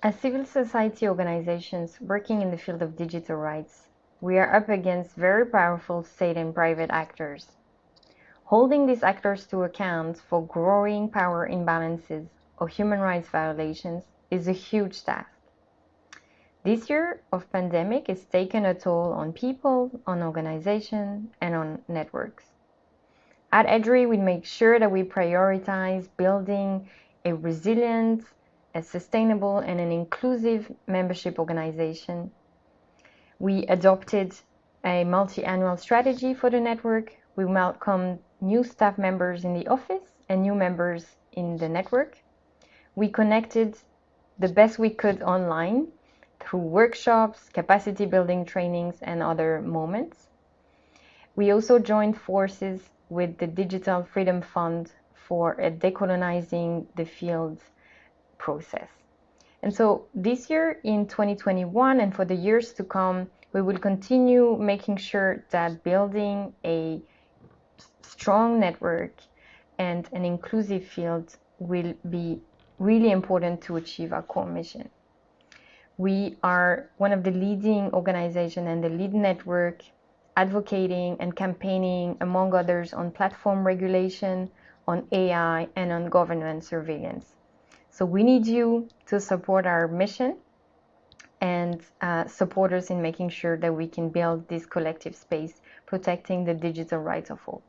As civil society organizations working in the field of digital rights, we are up against very powerful state and private actors. Holding these actors to account for growing power imbalances or human rights violations is a huge task. This year of pandemic has taken a toll on people, on organizations, and on networks. At EDRI, we make sure that we prioritize building a resilient, a sustainable, and an inclusive membership organization. We adopted a multi-annual strategy for the network. We welcomed new staff members in the office and new members in the network. We connected the best we could online through workshops, capacity building trainings, and other moments. We also joined forces with the Digital Freedom Fund for decolonizing the field process. And so this year in 2021 and for the years to come, we will continue making sure that building a strong network and an inclusive field will be really important to achieve our core mission. We are one of the leading organizations and the lead network advocating and campaigning, among others, on platform regulation, on AI, and on government surveillance. So we need you to support our mission and uh, support us in making sure that we can build this collective space protecting the digital rights of all.